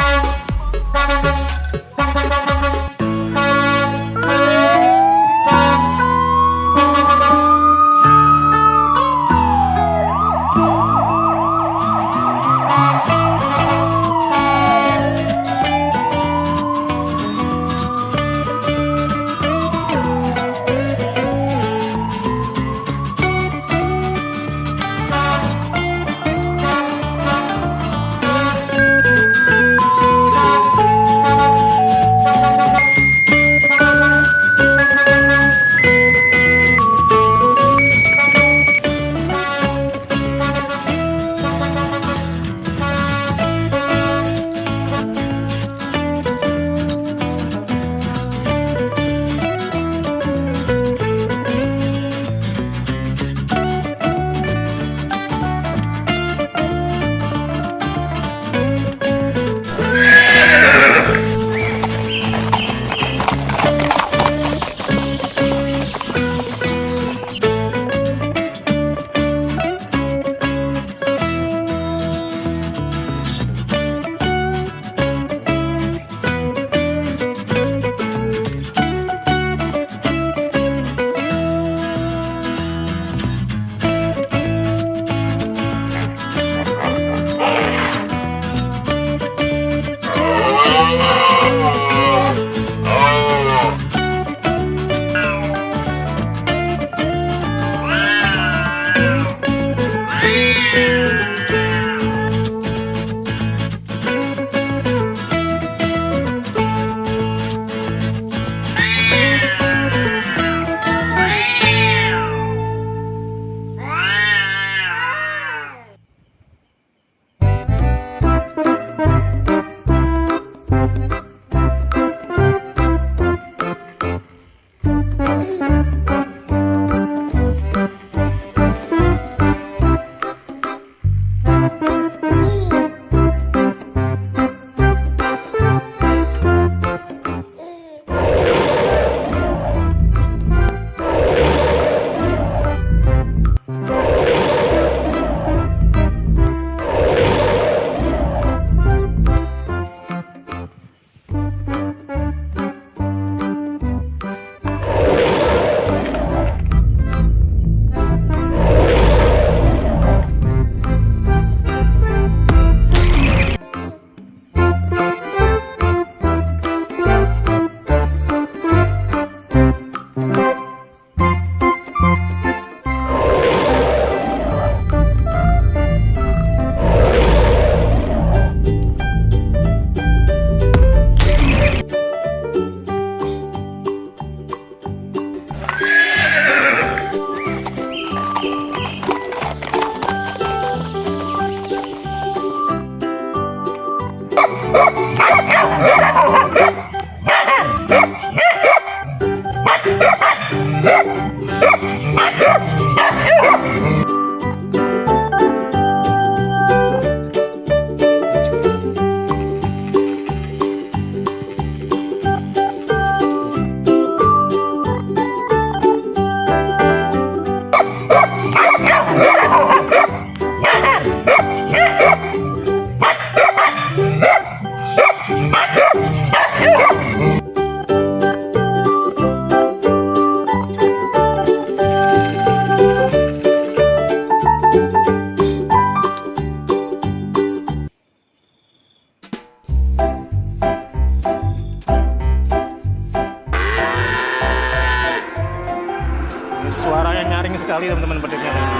Suaranya Yeah! sekali teman-teman pedutnya